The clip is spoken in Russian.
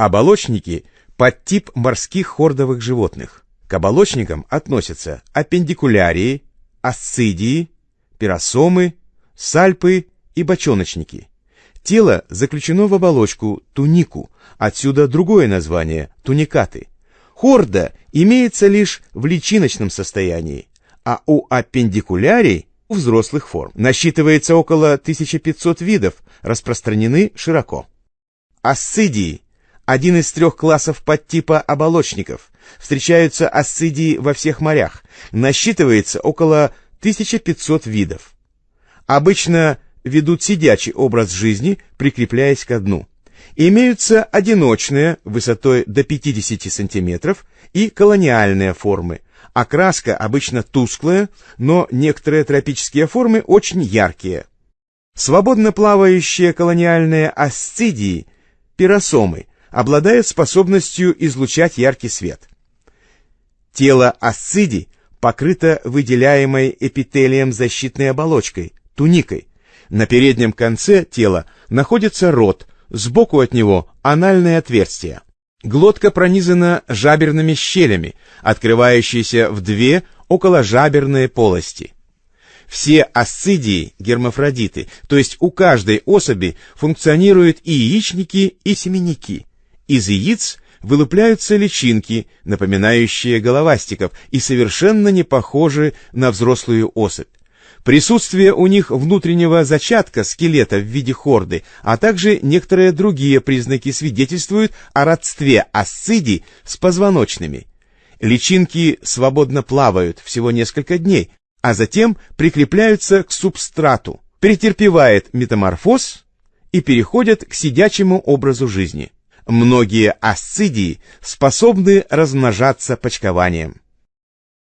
Оболочники – подтип морских хордовых животных. К оболочникам относятся аппендикулярии, асцидии, пиросомы, сальпы и бочоночники. Тело заключено в оболочку тунику, отсюда другое название – туникаты. Хорда имеется лишь в личиночном состоянии, а у аппендикулярий – взрослых форм. Насчитывается около 1500 видов, распространены широко. Асцидии – один из трех классов подтипа оболочников. Встречаются асцидии во всех морях. Насчитывается около 1500 видов. Обычно ведут сидячий образ жизни, прикрепляясь к дну. Имеются одиночные, высотой до 50 см, и колониальные формы. Окраска обычно тусклая, но некоторые тропические формы очень яркие. Свободно плавающие колониальные асцидии, пиросомы, обладают способностью излучать яркий свет. Тело асцидий покрыто выделяемой эпителием защитной оболочкой, туникой. На переднем конце тела находится рот, сбоку от него анальное отверстие. Глотка пронизана жаберными щелями, открывающиеся в две околожаберные полости. Все асцидии – гермафродиты, то есть у каждой особи функционируют и яичники, и семенники. Из яиц вылупляются личинки, напоминающие головастиков и совершенно не похожи на взрослую особь. Присутствие у них внутреннего зачатка скелета в виде хорды, а также некоторые другие признаки свидетельствуют о родстве асцидий с позвоночными. Личинки свободно плавают всего несколько дней, а затем прикрепляются к субстрату, претерпевает метаморфоз и переходят к сидячему образу жизни. Многие асцидии способны размножаться почкованием.